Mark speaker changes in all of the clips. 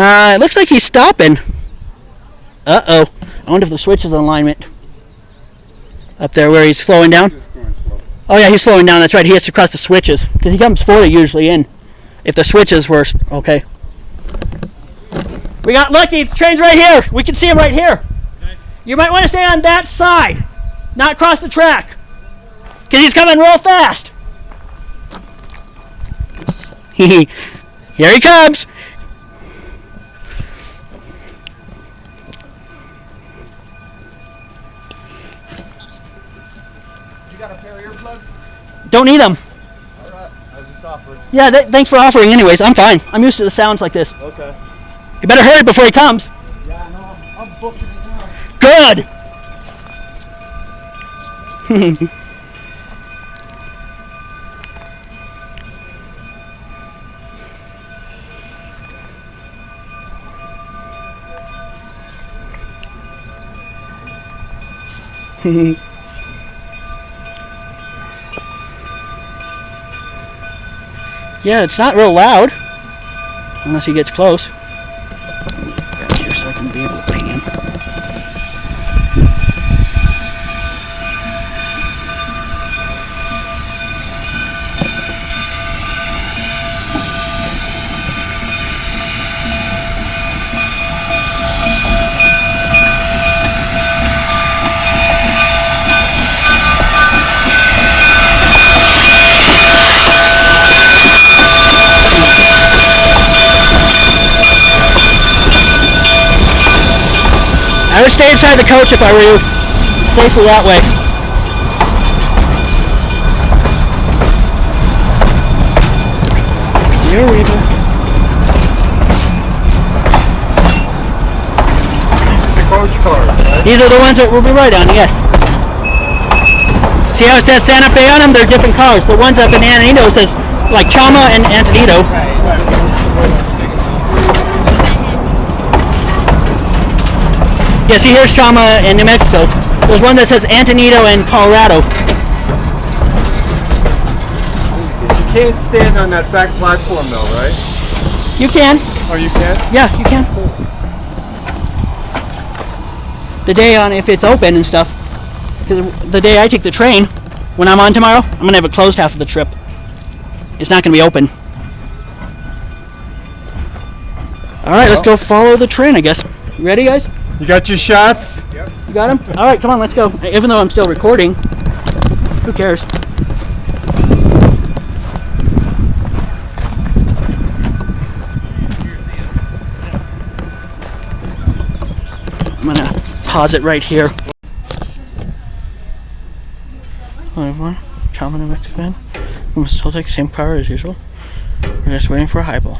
Speaker 1: Uh, it looks like he's stopping. Uh-oh. I wonder if the switch is in alignment. Up there where he's slowing down. Oh yeah, he's slowing down. That's right. He has to cross the switches because he comes forward usually in. If the switches were okay. We got lucky. The train's right here. We can see him right here. You might want to stay on that side, not cross the track, because he's coming real fast. here he comes. Don't need them.
Speaker 2: Alright, I was just offering.
Speaker 1: Yeah, th- thanks for offering. Anyways, I'm fine. I'm used to the sounds like this.
Speaker 2: Okay.
Speaker 1: You better hurry before he comes.
Speaker 2: Yeah, I know. I'm, I'm booking it now.
Speaker 1: Good. yeah, it's not real loud unless he gets close. Back here so I can be able to I would stay inside the coach if I were you. Safely that way. Here we go.
Speaker 2: The coach card, right?
Speaker 1: These are the ones that we'll be right on, yes. See how it says Santa Fe on them? They're different cars. The ones up in Antonito says like Chama and Antonito. Yeah, see here's Chama in New Mexico. There's one that says Antonito in Colorado.
Speaker 2: You can't stand on that back platform though, right?
Speaker 1: You can.
Speaker 2: Oh, you can?
Speaker 1: Yeah, you can. The day on if it's open and stuff. Because the day I take the train, when I'm on tomorrow, I'm gonna have it closed half of the trip. It's not gonna be open. All right, let's go follow the train, I guess. You ready, guys?
Speaker 2: You got your shots? Yep.
Speaker 1: You got them? All right, come on, let's go. Even though I'm still recording, who cares? I'm gonna pause it right here. Hello everyone, Chama New Mexican. We must still take the same car as usual. We're just waiting for a highball.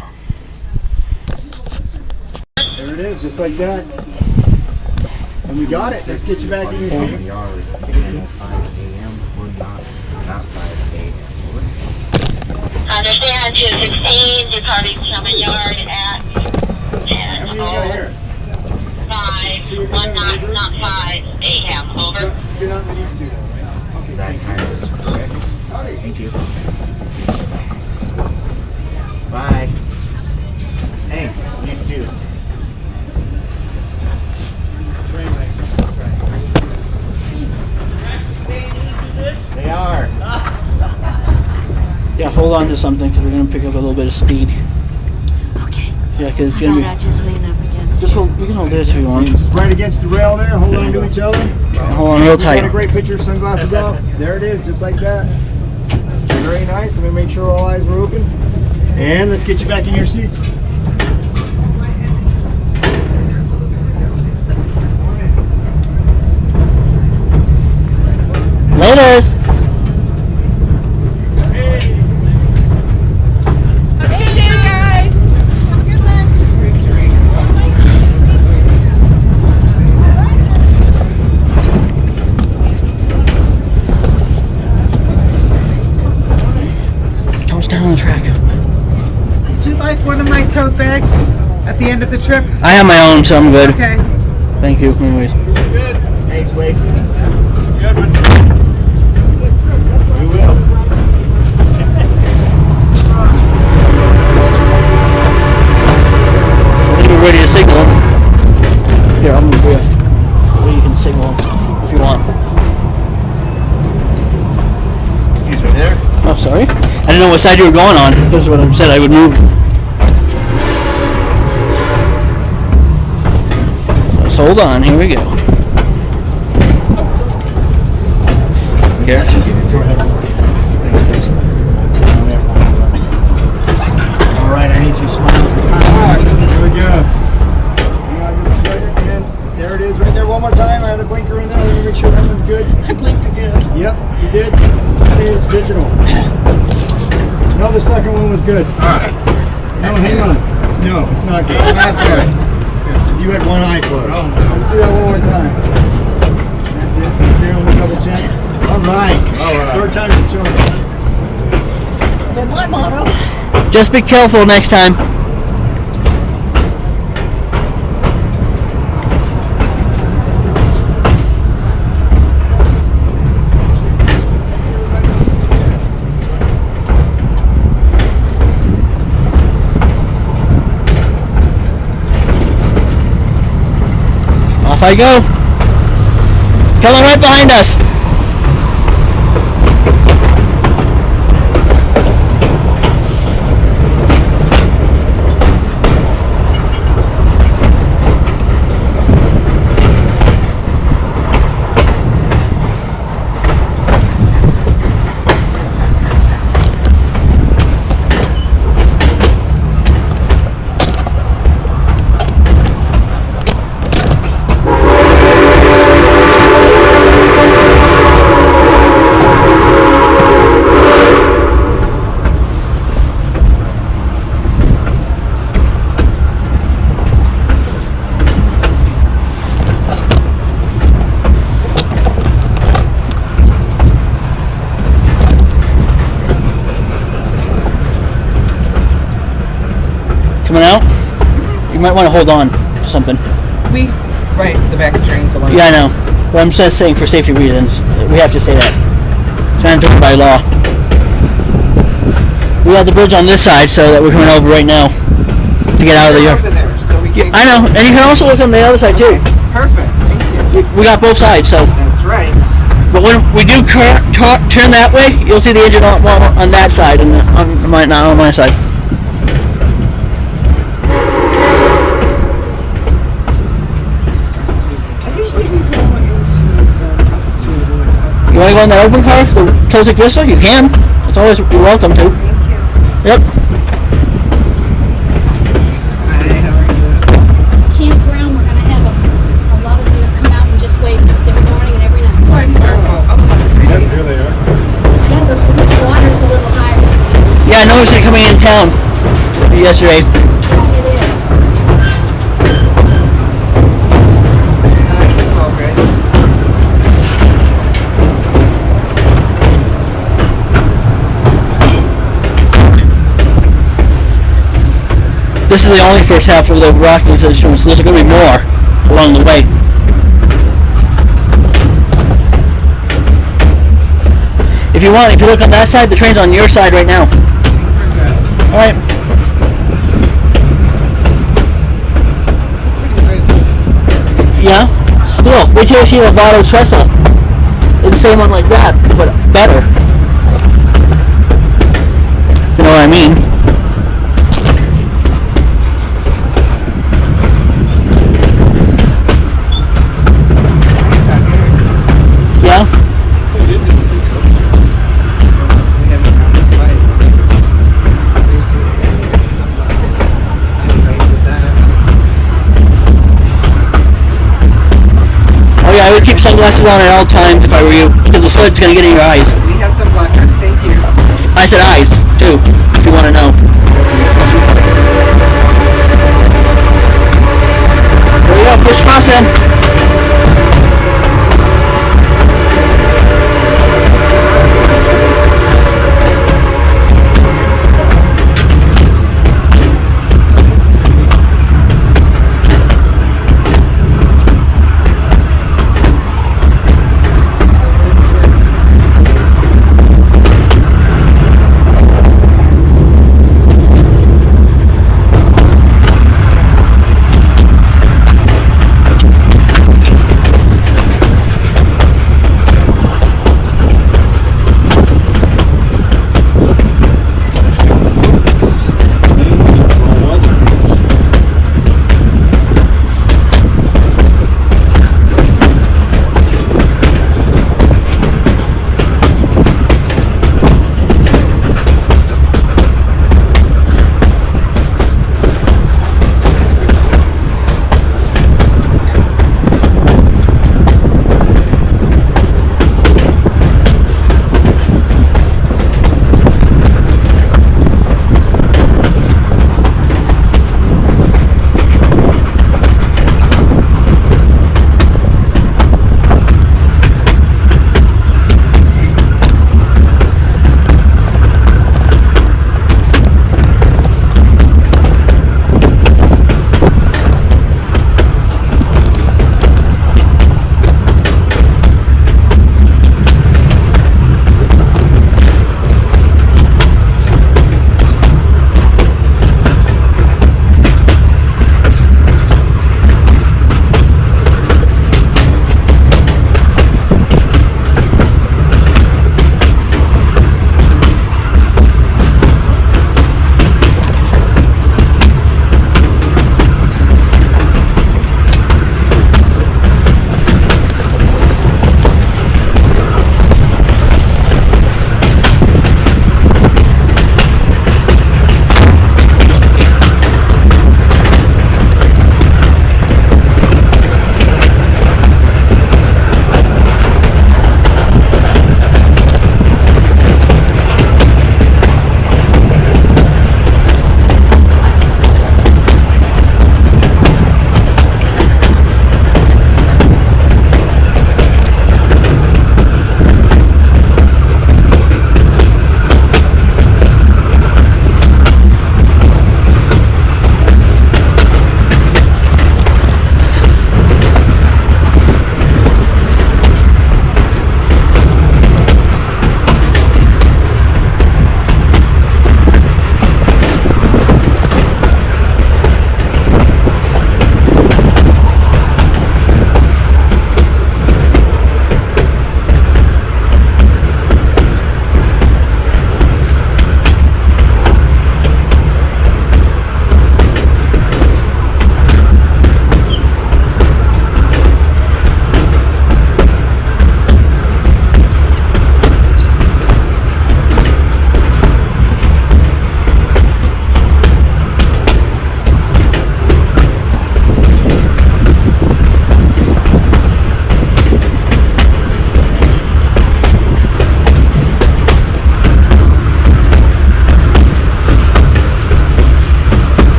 Speaker 2: There it is, just like that. And we got it. Let's get you back in your seat.
Speaker 3: yard, 9:05 a.m. or not, not 5 a.m.
Speaker 4: Understand 216, departing Sherman Yard at 10
Speaker 2: How many you got
Speaker 4: oh
Speaker 2: here?
Speaker 4: 5, 1 not, not 5 a.m. Over.
Speaker 2: You're not with these two. Okay,
Speaker 3: That time is correct. Thank you. Bye. Thanks. You too. They are.
Speaker 1: Yeah, hold on to something because we're gonna pick up a little bit of speed.
Speaker 5: Okay.
Speaker 1: Yeah, because it's gonna
Speaker 5: about I
Speaker 1: be.
Speaker 5: just lean up against
Speaker 1: Just hold. You can hold this if you want.
Speaker 2: Just right against the rail there, hold on to each other.
Speaker 1: Hold on real
Speaker 2: We got a great picture, sunglasses off. There it is, just like that. Very nice. Let me make sure all eyes were open. And let's get you back in your seats.
Speaker 1: Laters. Don't stand on the track.
Speaker 6: Would you like one of my tote bags at the end of the trip?
Speaker 1: I have my own, so I'm good.
Speaker 6: Okay.
Speaker 1: Thank you. Anyways.
Speaker 2: Thanks, Wade.
Speaker 3: Here, I'm
Speaker 1: gonna do it. You can see one if you want.
Speaker 7: Excuse me there.
Speaker 1: I'm oh, sorry. I didn't know what side you were going on. That's what I said. I would move. Let's hold on. Here we go. Here.
Speaker 2: Yep, you did. It's okay. It's digital. No, the second one was good.
Speaker 3: All right.
Speaker 2: No, hang on. No, it's not good.
Speaker 3: That's good.
Speaker 2: You had one eye closed.
Speaker 3: Oh, no.
Speaker 2: Let's do that one more time. That's it. Right there on double check. All right.
Speaker 3: All right.
Speaker 2: Third time's the charm.
Speaker 5: It's been my motto.
Speaker 1: Just be careful next time. Off I go. Coming right behind us. Coming out. You might want to hold on to something.
Speaker 6: We, right, the back of trains. along-
Speaker 1: Yeah, I know. But I'm just saying for safety reasons, we have to say that. It's mandatory by law. We have the bridge on this side, so that we're coming over right now to get out of the yard.
Speaker 6: there, so we.
Speaker 1: I know, and you can also look on the other side too.
Speaker 6: Perfect. Thank you.
Speaker 1: We- got both sides, so.
Speaker 6: That's right.
Speaker 1: But when we do turn that way, you'll see the engine on, on, on that side, and uh, on my not on my side.
Speaker 6: I think we can go into the.
Speaker 1: You want to go in that open car, the Tosic Vista? You can. It's always you're welcome to.
Speaker 6: Thank you.
Speaker 1: Yep.
Speaker 6: Hi, how are you?
Speaker 5: Campground, we're gonna have a, a lot of them come out and just wave us every morning and every night.
Speaker 6: Oh, okay.
Speaker 2: Here they are.
Speaker 5: Yeah, the, the water's a little higher.
Speaker 1: Yeah, I noticed it coming in town yesterday.
Speaker 5: It is.
Speaker 6: Nice and all good.
Speaker 1: This is the only first half of the Rockies that so There's going to be more along the way. If you want, if you look on that side, the train's on your side right now. All right. Yeah. Still, wait till you see Vado Trestle. It's the same one like that, but better. If you know what I mean. Keep sunglasses on at all times if I were you, because the sun's gonna get in your eyes.
Speaker 6: We have some blocker. Thank you.
Speaker 1: I said eyes, too, if you want to know. There we go, push crossing.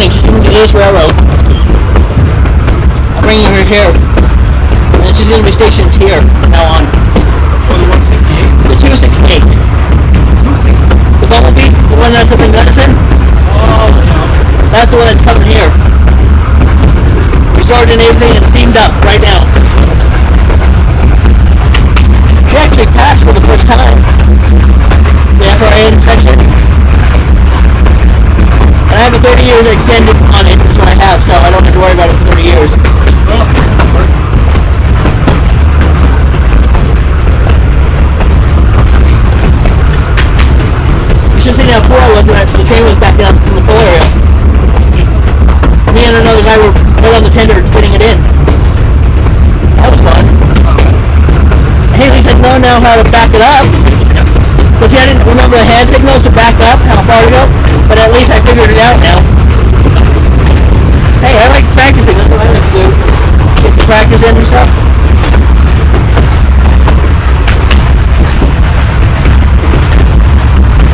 Speaker 1: Running. To East Railroad. I'm bringing her here. And she's going to be stationed here from now on.
Speaker 3: oh, the 168.
Speaker 1: The 268.
Speaker 3: 260.
Speaker 1: The Bumblebee, the one that's up in Gunnison,
Speaker 3: Oh, yeah.
Speaker 1: that's the one that's coming here. Restored and everything and steamed up right now. She actually passed for the first time. The FRA inspection. I have a 30 years extended on it, is what I have, so I don't have to worry about it for 30 years.
Speaker 3: Oh.
Speaker 1: You should seen how poor I was when I, the train was backing up from the pull area. Me and another guy were right on the tender fitting it in. That was fun. Haley said no now how to back it up. But see, I didn't remember the hand signals to back up, how far to go. But at least I figured it out now. Hey, I like practicing. That's what I like to do. Get some practice and stuff.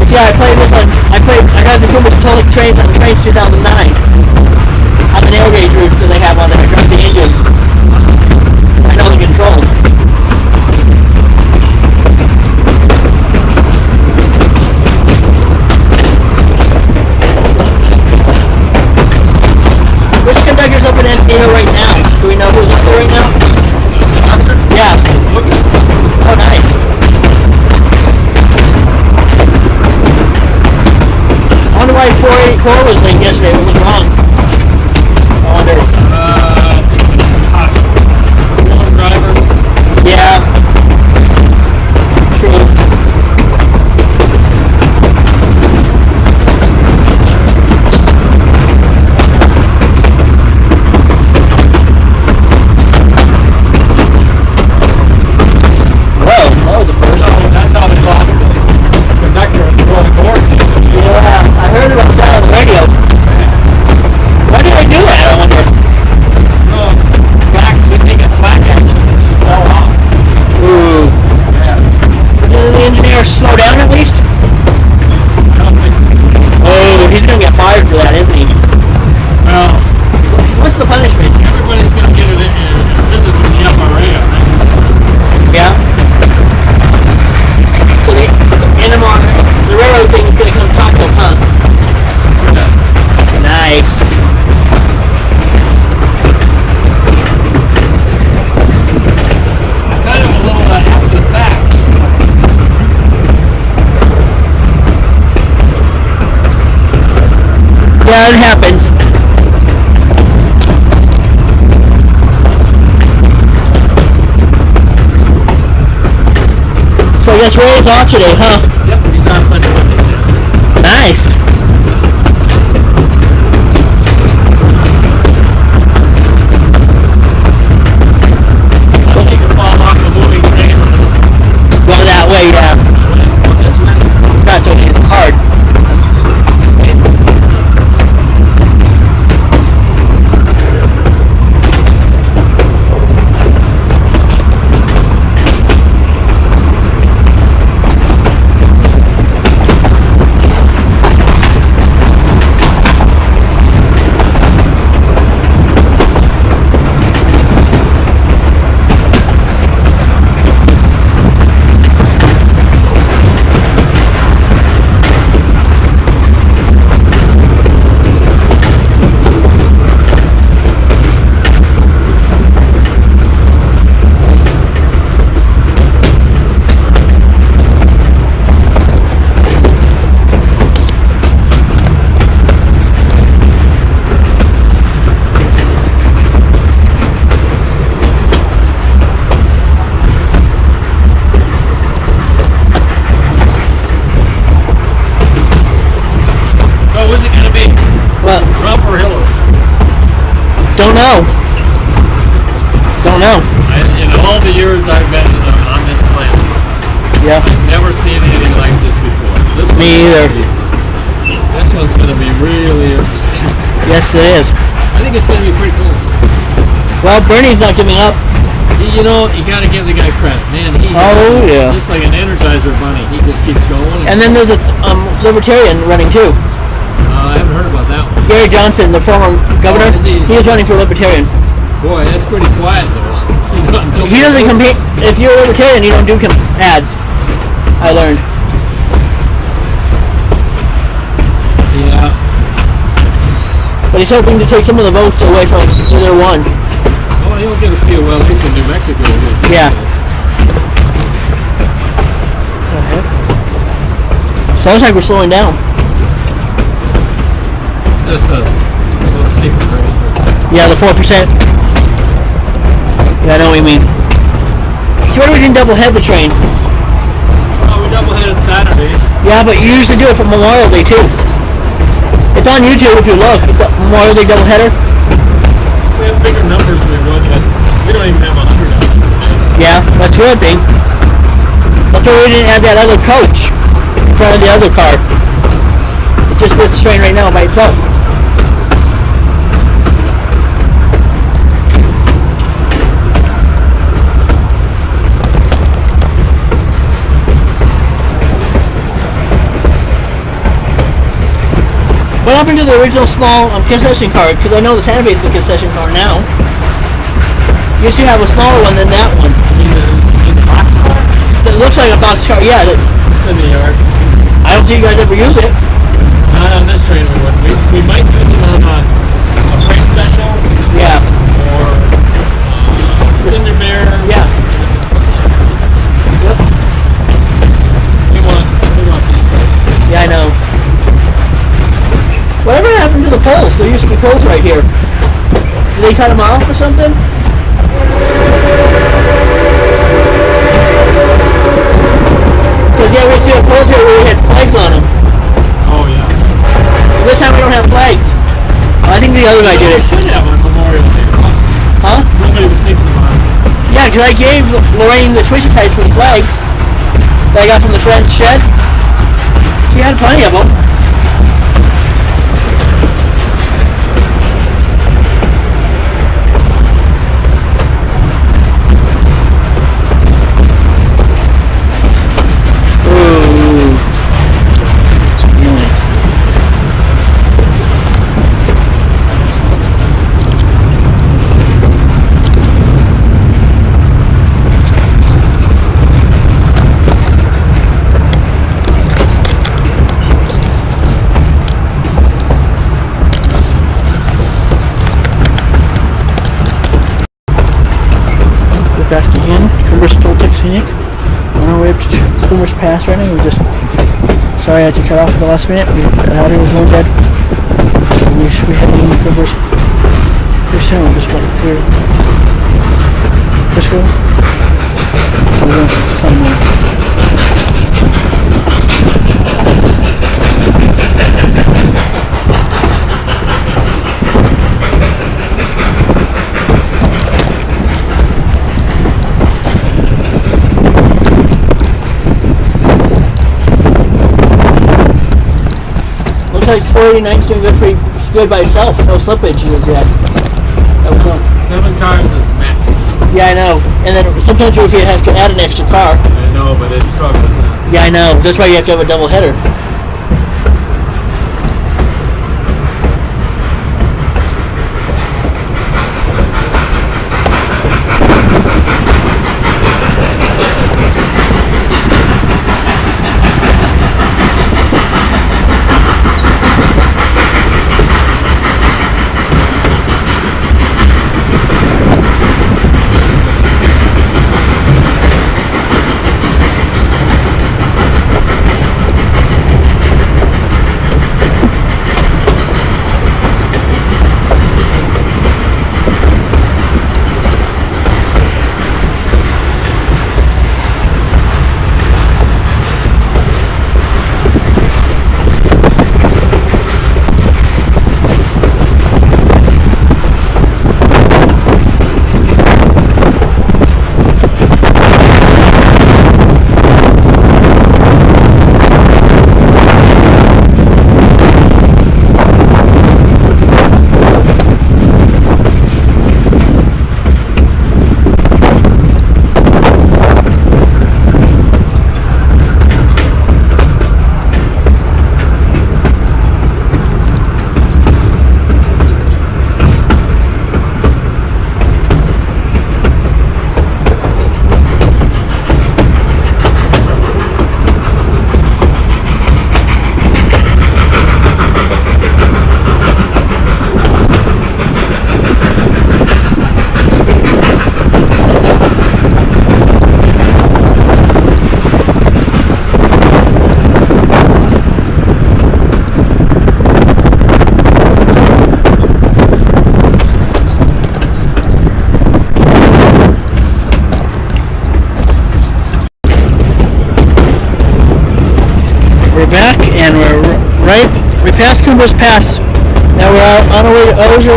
Speaker 1: But yeah, I played this on. I played. I got the Kumba Catholic trains on Trainz 2009 on the nail gauge routes that they have on there. I the engines. I know the controls. Conductor's up in Encino right now? Do we know who's up there right now? Yeah. Oh, nice. I wonder why 484 was late yesterday. What was wrong? Guess Ray's off today, huh? Me either.
Speaker 3: This one's going to be really interesting.
Speaker 1: Yes, it is.
Speaker 3: I think it's going to be pretty close.
Speaker 1: Well, Bernie's not giving up.
Speaker 3: You- You know, you got to give the guy credit, man. He
Speaker 1: Oh, yeah.
Speaker 3: just like an Energizer bunny. He just keeps going.
Speaker 1: And then there's a um, libertarian running too.
Speaker 3: uh, I haven't heard about that one.
Speaker 1: Gary Johnson, the former governor,
Speaker 3: Oh, he?
Speaker 1: he is running for libertarian.
Speaker 3: Boy, that's pretty quiet though. You know,
Speaker 1: He doesn't compete. If you're a libertarian, you don't do ads. I learned.
Speaker 3: Yeah.
Speaker 1: But he's hoping to take some of the votes away from either one.
Speaker 3: Oh, he'll get a few. Well, at least in New Mexico.
Speaker 1: Yeah. Sounds like we're slowing down.
Speaker 3: Just uh, a little steeper grade.
Speaker 1: Yeah, the four percent. Yeah, I know what you mean. See, why do we didn't double head the train?
Speaker 3: Double-headed Saturday.
Speaker 1: Yeah, but you usually do it for Memorial Day too. It's on YouTube if you look. Memorial Day double header.
Speaker 3: We have bigger numbers than we would, but we don't even have a hundred of them.
Speaker 1: Yeah, that's good thing. That's why we didn't have that other coach in front of the other car. It just fits the train right now by itself. What happened to the original small um, concession car? Because I know the Santa Fe is the concession car now. You to have a smaller one than that one.
Speaker 3: You mean the, you mean the box car?
Speaker 1: That looks like a box car. Yeah, that,
Speaker 3: It's in the yard.
Speaker 1: I don't think you guys ever use it.
Speaker 3: Not on this train we wouldn't. We, we might use it on a, a freight special
Speaker 1: Yeah,
Speaker 3: or uh, Cinder Bear.
Speaker 1: yeah. To the poles? There used to be poles right here. Did they cut them off or something? Because yeah, we to have poles here where we had flags on them.
Speaker 3: Oh, yeah.
Speaker 1: This time we don't have flags. Oh, I think the other guy did
Speaker 3: We
Speaker 1: it.
Speaker 3: should have on Memorial Day.
Speaker 1: Huh?
Speaker 3: Nobody was thinking about it.
Speaker 1: Yeah, because I gave Lorraine the Twisty Tights for the flags that I got from the French shed. She had plenty of them. Cumbres Pass right now. We just sorry I had to cut off at the last minute. We got out was going dead. We be heading to Coomer's pretty soon. We're just going through Frisco. We're going to come like 489's doing good pretty good by itself. No slippage is yet.
Speaker 3: Seven cars is max.
Speaker 1: Yeah, I know. And then sometimes you have to add an extra car.
Speaker 3: I know, but it struggles.
Speaker 1: Yeah, I know. That's why you have to have a double header.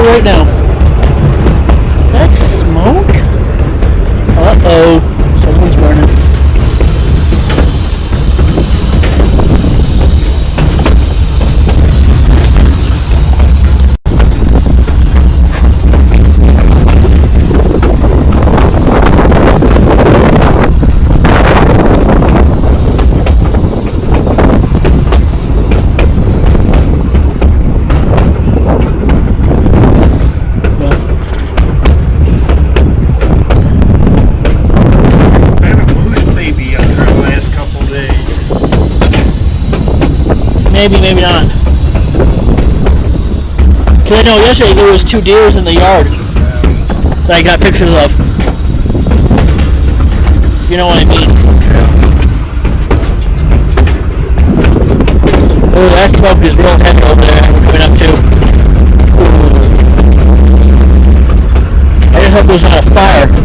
Speaker 1: Right now. Maybe, maybe not. Cause I know yesterday there was two deers in the yard that I got pictures of. You know what I mean? Oh, that smoke is real heavy over there. We're coming up to. I just hope there's not a fire.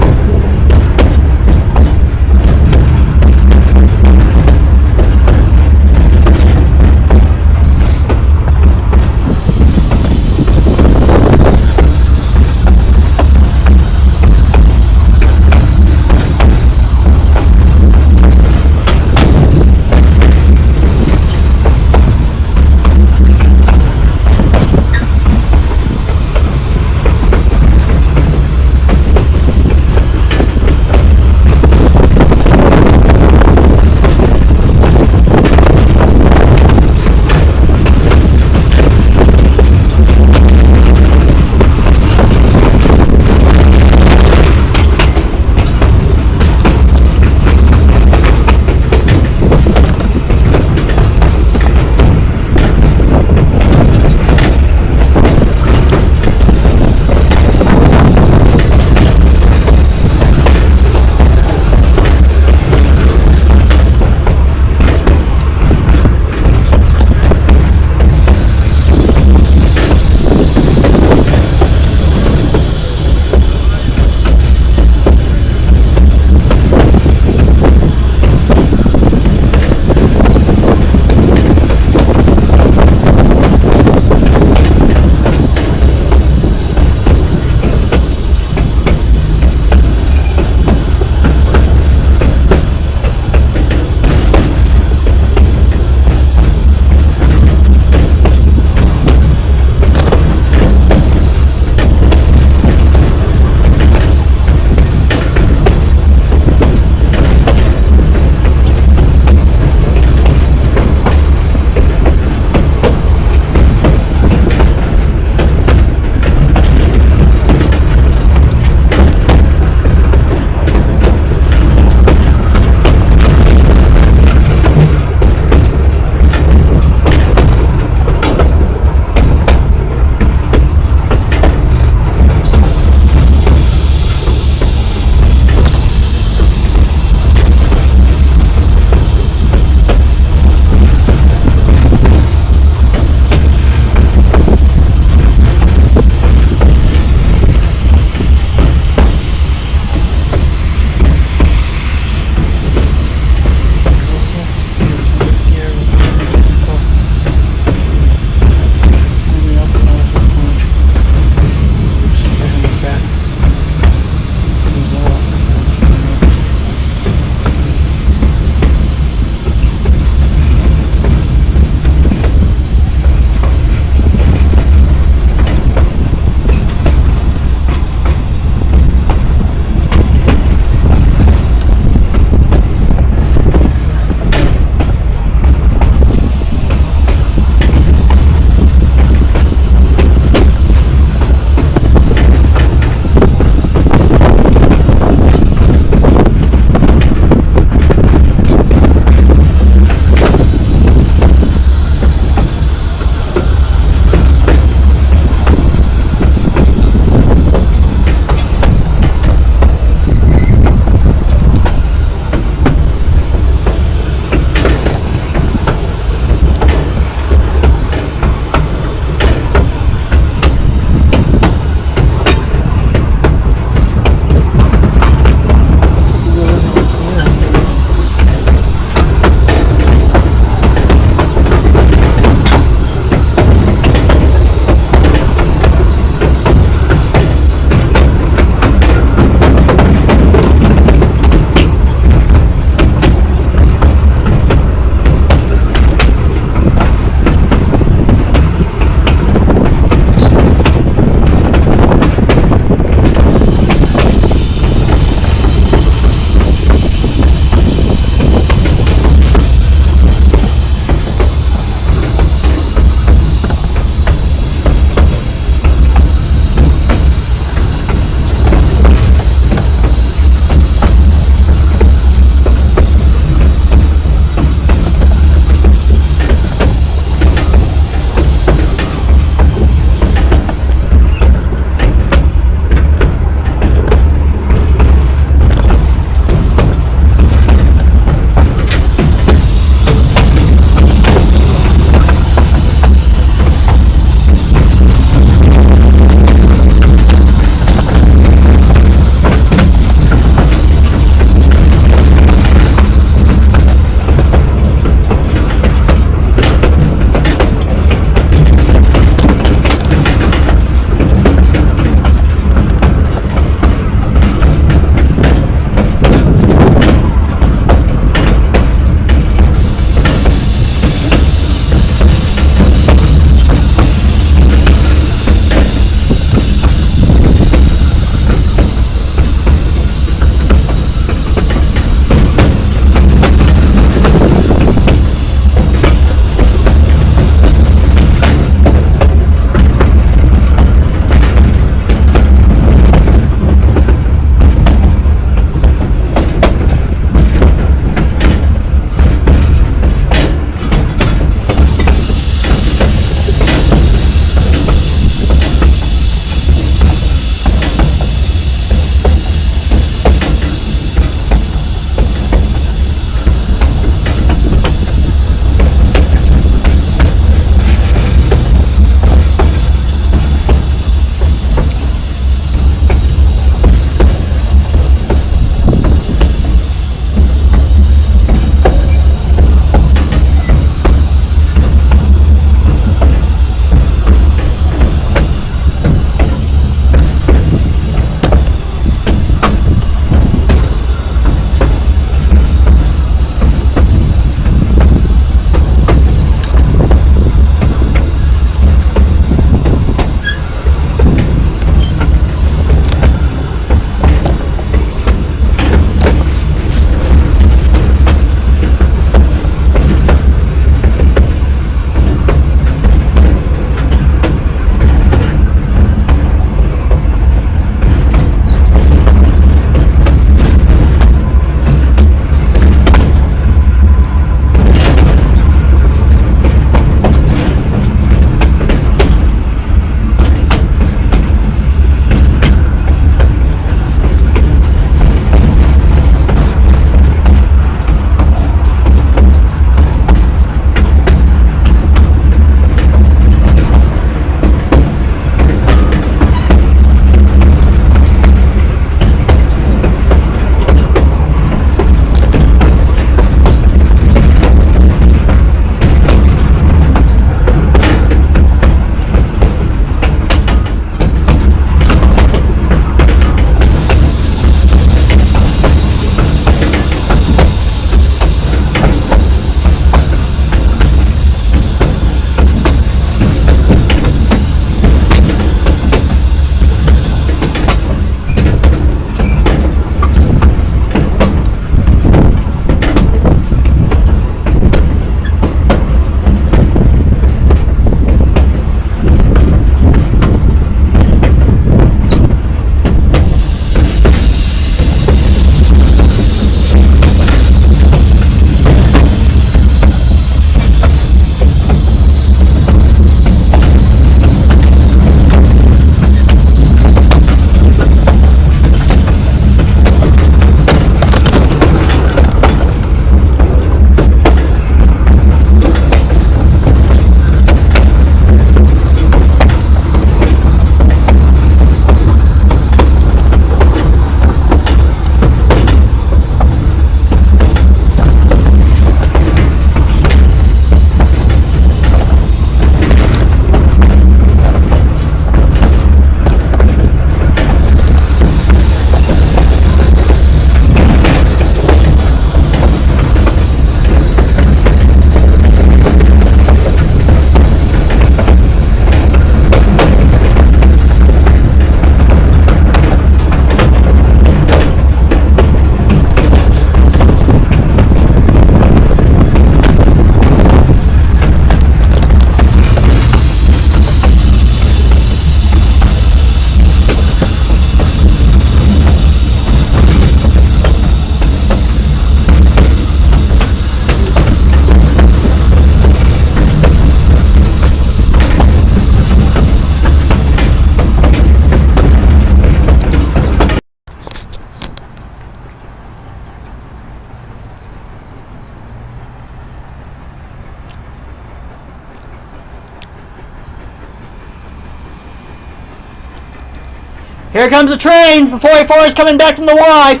Speaker 1: Comes the train. The 44 is coming back from the Y.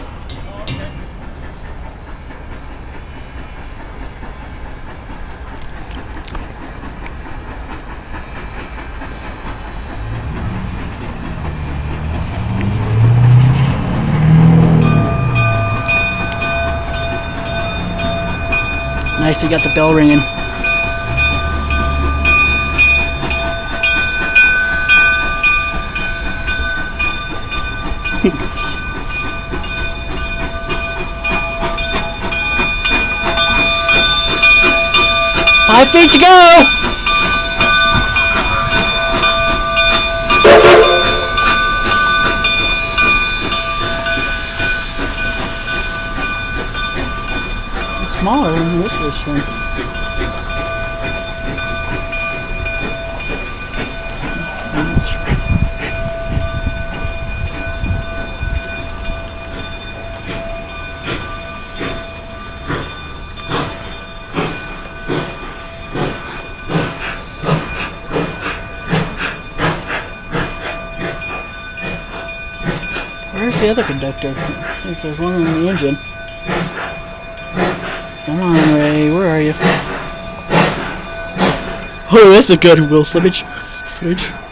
Speaker 1: Nice, to get the bell ringing. Five feet to go! It's smaller than this was one. Where's the other conductor? I think there's one in the engine. Come on, Ray, where are you? Oh, that's a good wheel slippage footage.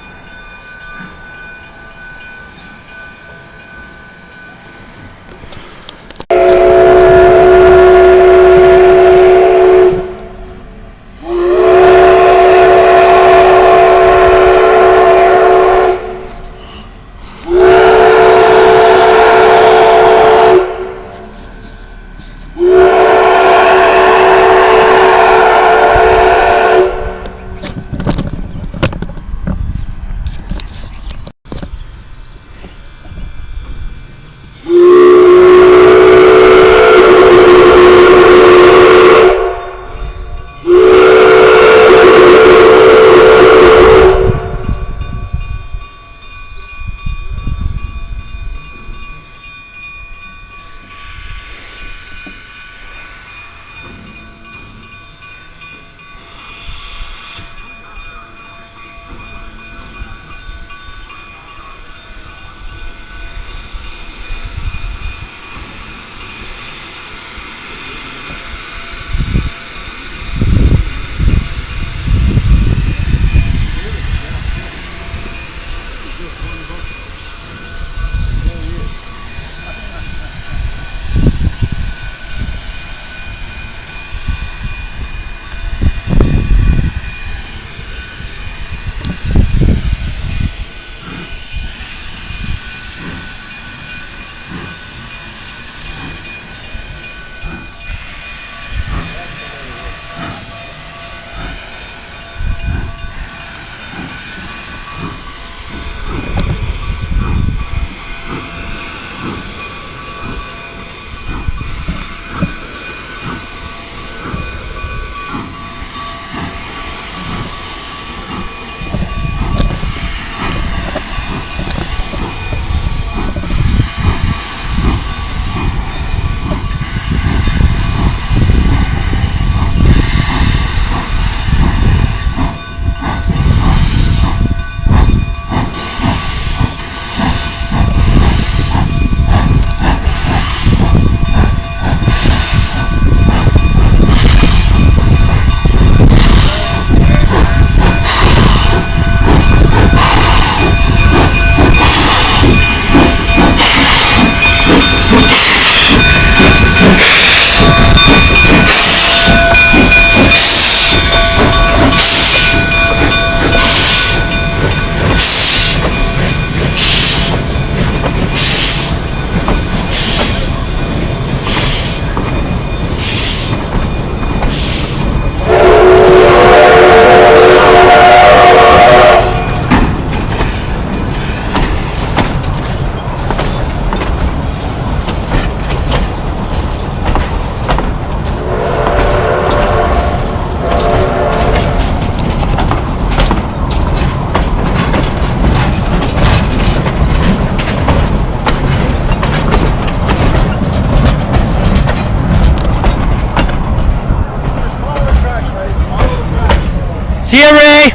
Speaker 1: See Ray.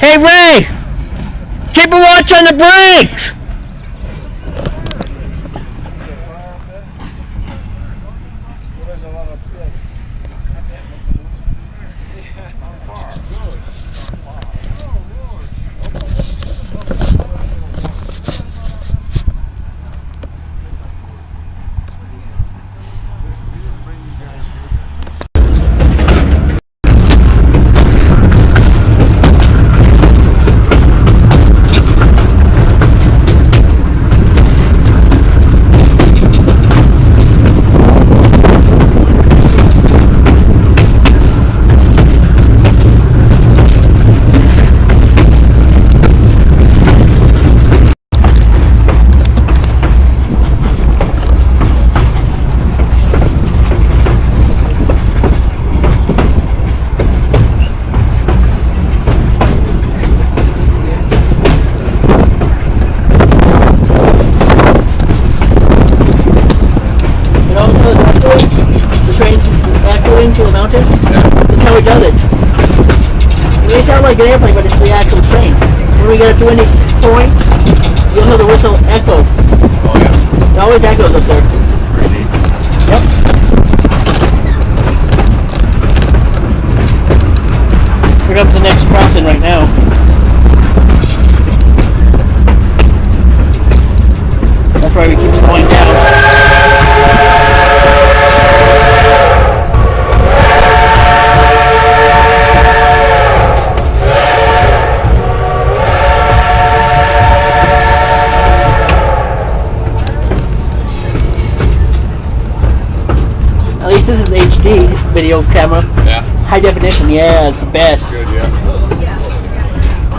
Speaker 1: Hey, Ray. Keep a watch on the brakes.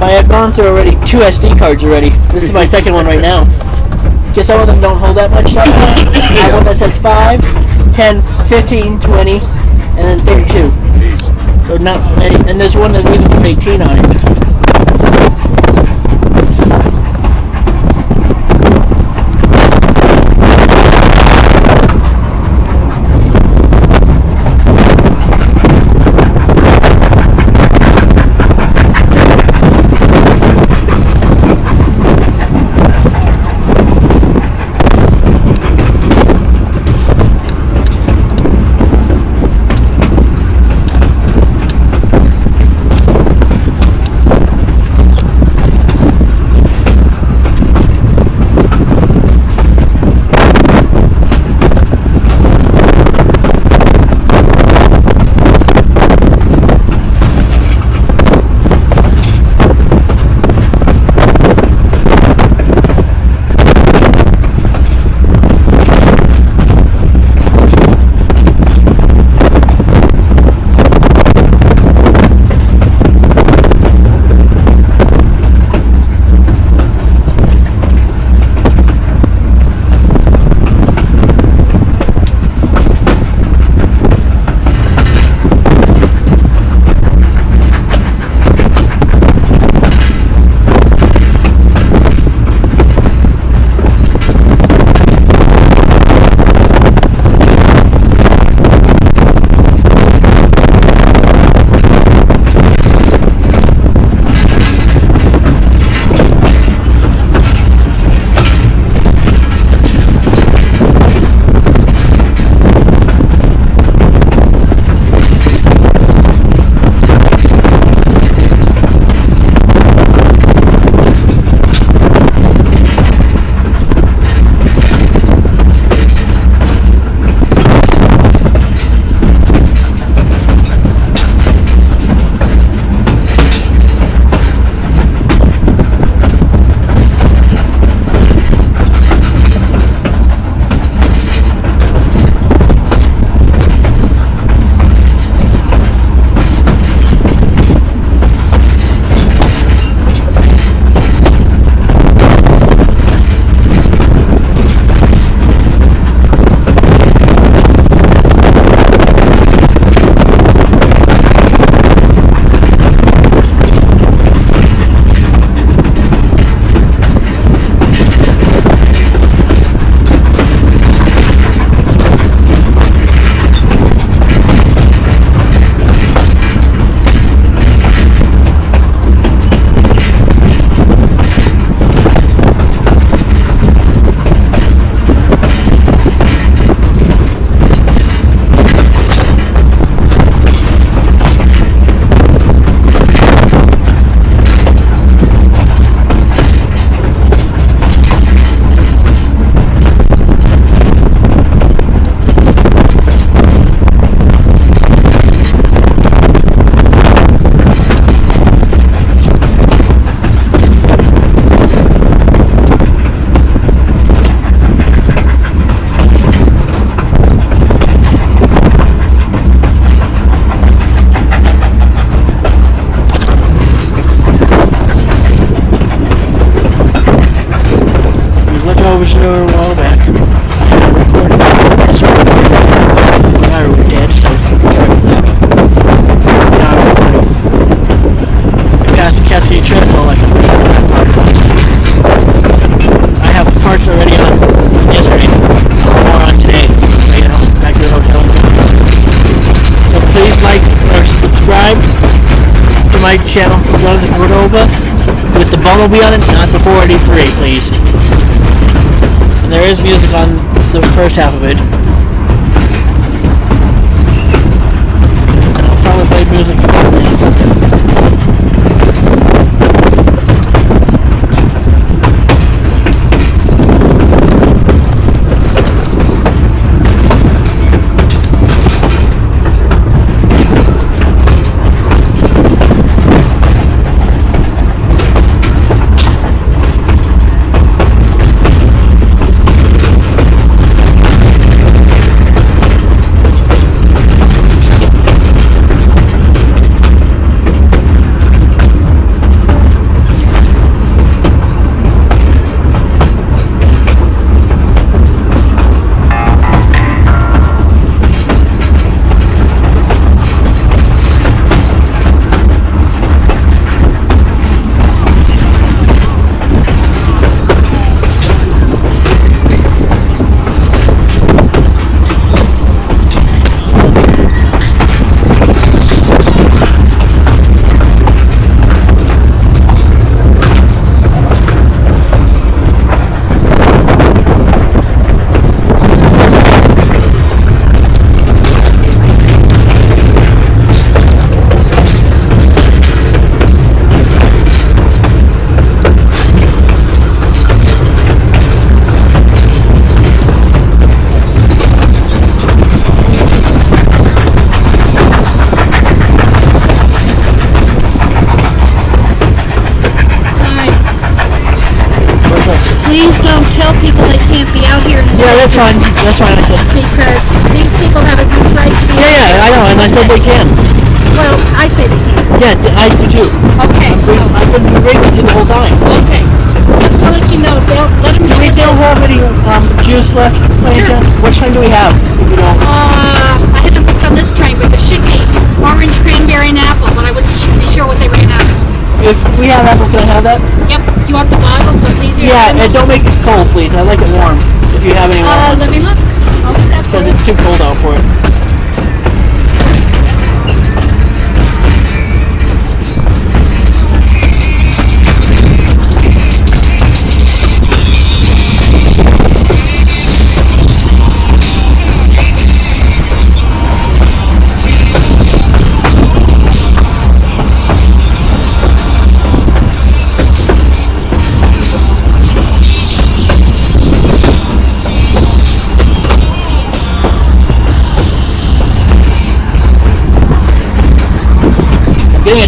Speaker 1: But I've gone through already two SD cards already. This is my second one right now. Because some of them don't hold that much stuff. I have one that says 5, 10, 15, 20, and then 32.
Speaker 7: Jeez.
Speaker 1: So not. And there's one that even says 18 on it.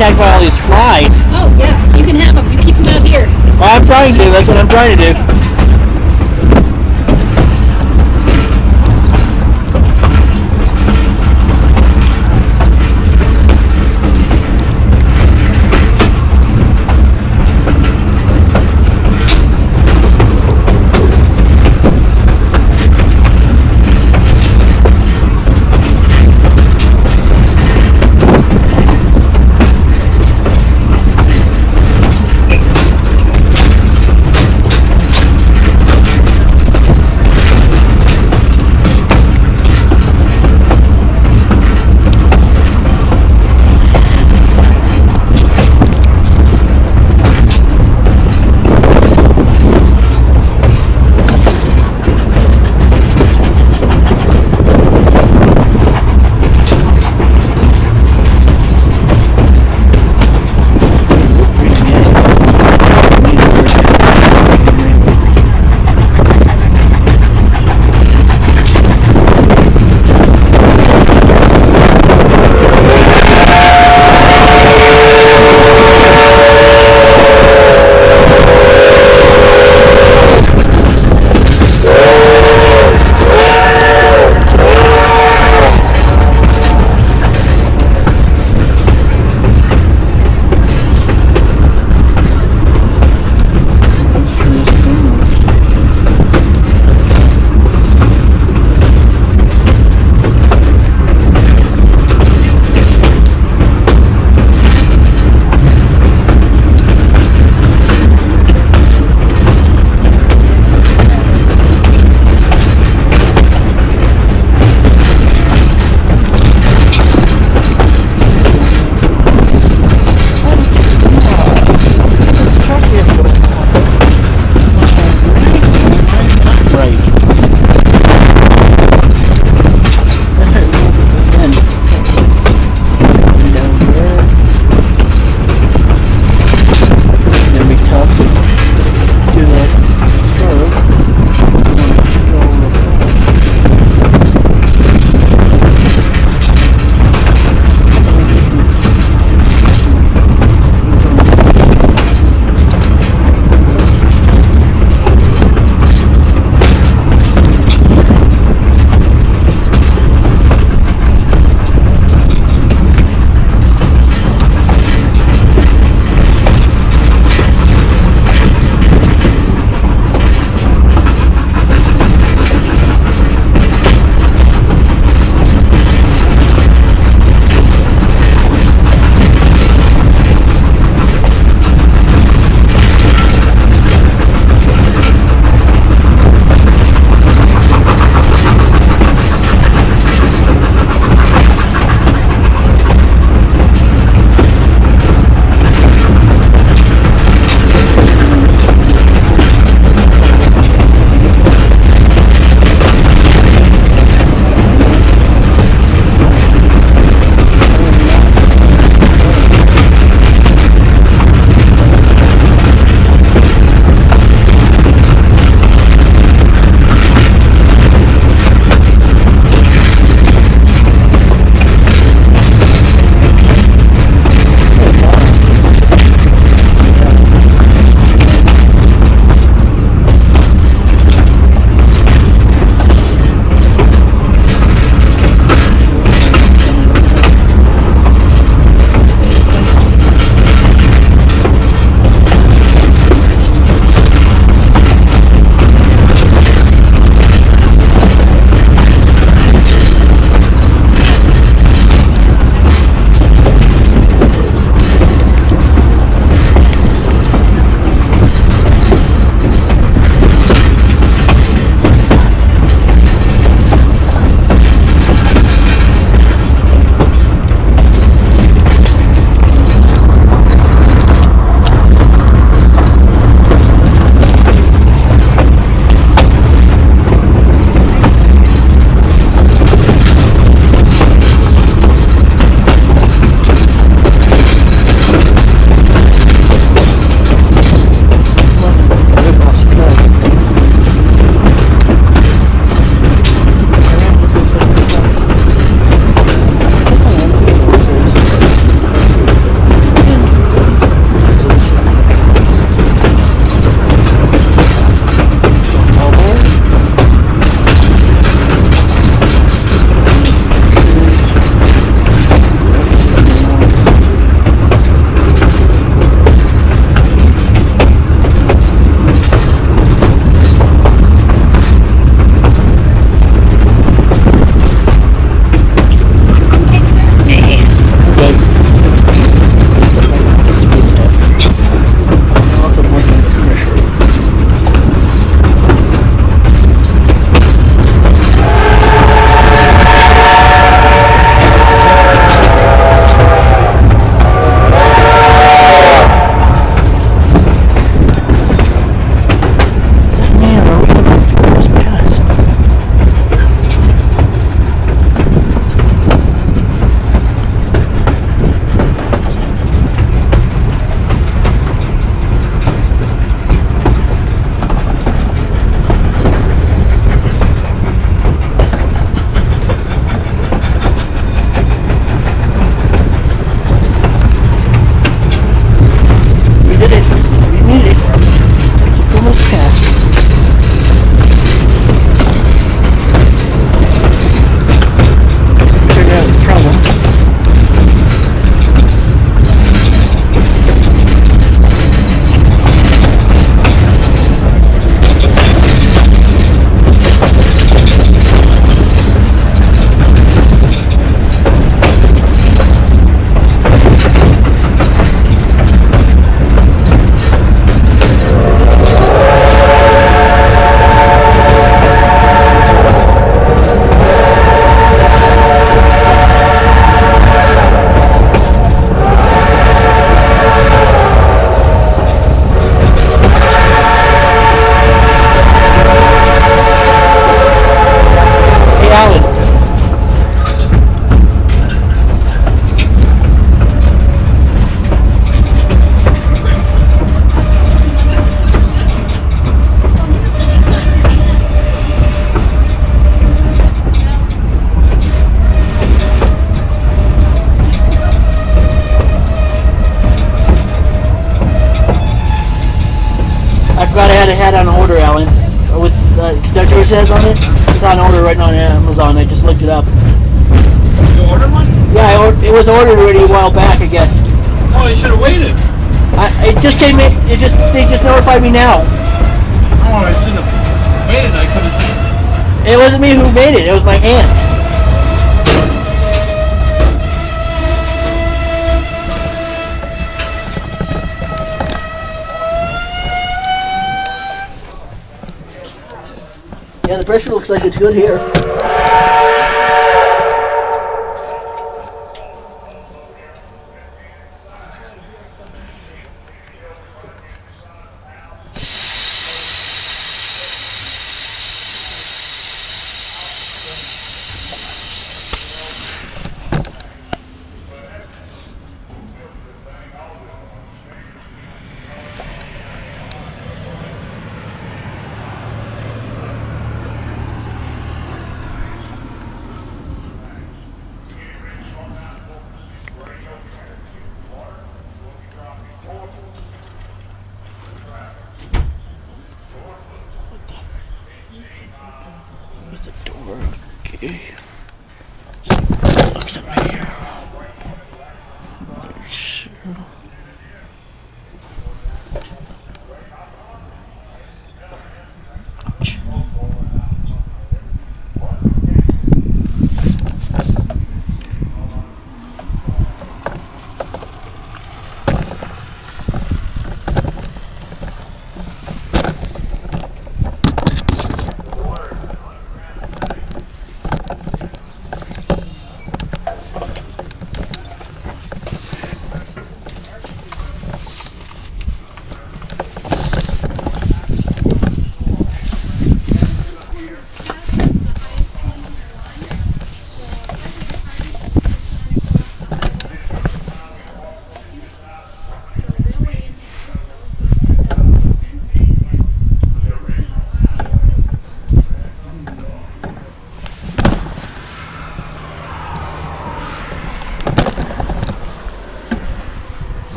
Speaker 1: contact by all these flies.
Speaker 5: Oh, yeah. You can have them. You keep them out here.
Speaker 1: Well, I'm trying to. That's what I'm trying to do.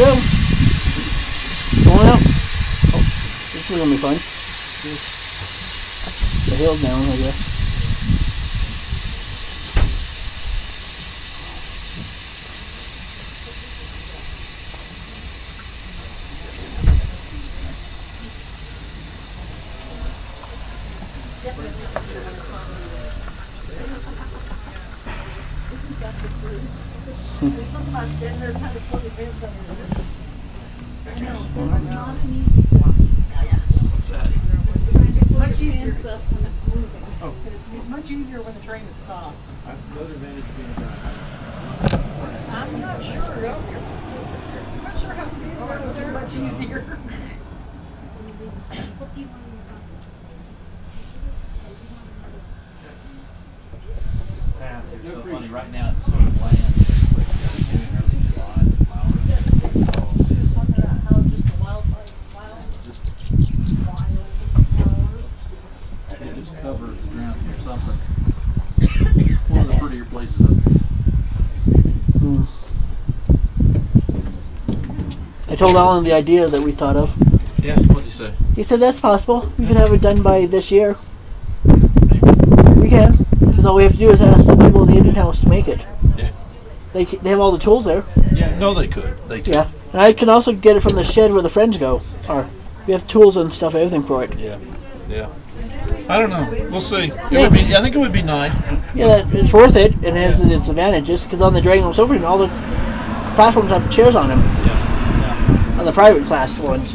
Speaker 8: Go. Going out. Oh, this is gonna be fun. The hill's down, I guess.
Speaker 9: It's much easier. When the train is stopped. I'm not sure. I'm not sure how speed. Much easier.
Speaker 10: Pass. It's so funny. Right now, it's sort of bland. June, early July, flowers. It just covers the ground or something. One of the prettier places. up here.
Speaker 8: I told Alan the idea that we thought of.
Speaker 10: Yeah, what'd you say?
Speaker 8: He said that's possible. We could have it done by this year. We can. Because all we have to do is ask the people at the Indian House to make it.
Speaker 7: Yeah.
Speaker 8: They, c- they have all the tools there.
Speaker 7: Yeah, no, they could. They could.
Speaker 8: Yeah. And I can also get it from the shed where the friends go. Or we have tools and stuff, everything for it.
Speaker 7: Yeah. Yeah. I don't know. We'll see. It
Speaker 8: Yeah.
Speaker 7: would be. I think it would be nice.
Speaker 8: Yeah, it's worth it, and it has its advantages. Because on the Dragon Room Sofa, all the platforms have chairs on them.
Speaker 10: Yeah.
Speaker 8: On the private class ones.